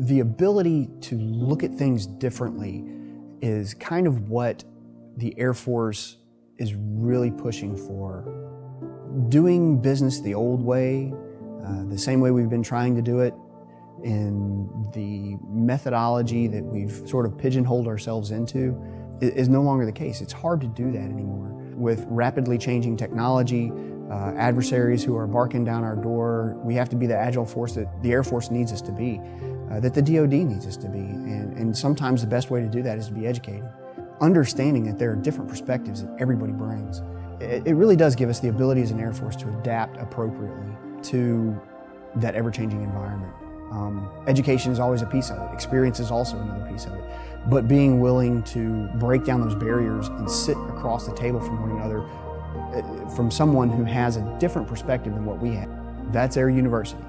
The ability to look at things differently is kind of what the Air Force is really pushing for. Doing business the old way, uh, the same way we've been trying to do it, in the methodology that we've sort of pigeonholed ourselves into is no longer the case. It's hard to do that anymore. With rapidly changing technology, uh, adversaries who are barking down our door, we have to be the agile force that the Air Force needs us to be, uh, that the DoD needs us to be. And, and sometimes the best way to do that is to be educated. Understanding that there are different perspectives that everybody brings. It, it really does give us the ability as an Air Force to adapt appropriately to that ever-changing environment. Um, education is always a piece of it. Experience is also another piece of it. But being willing to break down those barriers and sit across the table from one another, uh, from someone who has a different perspective than what we have, that's Air University.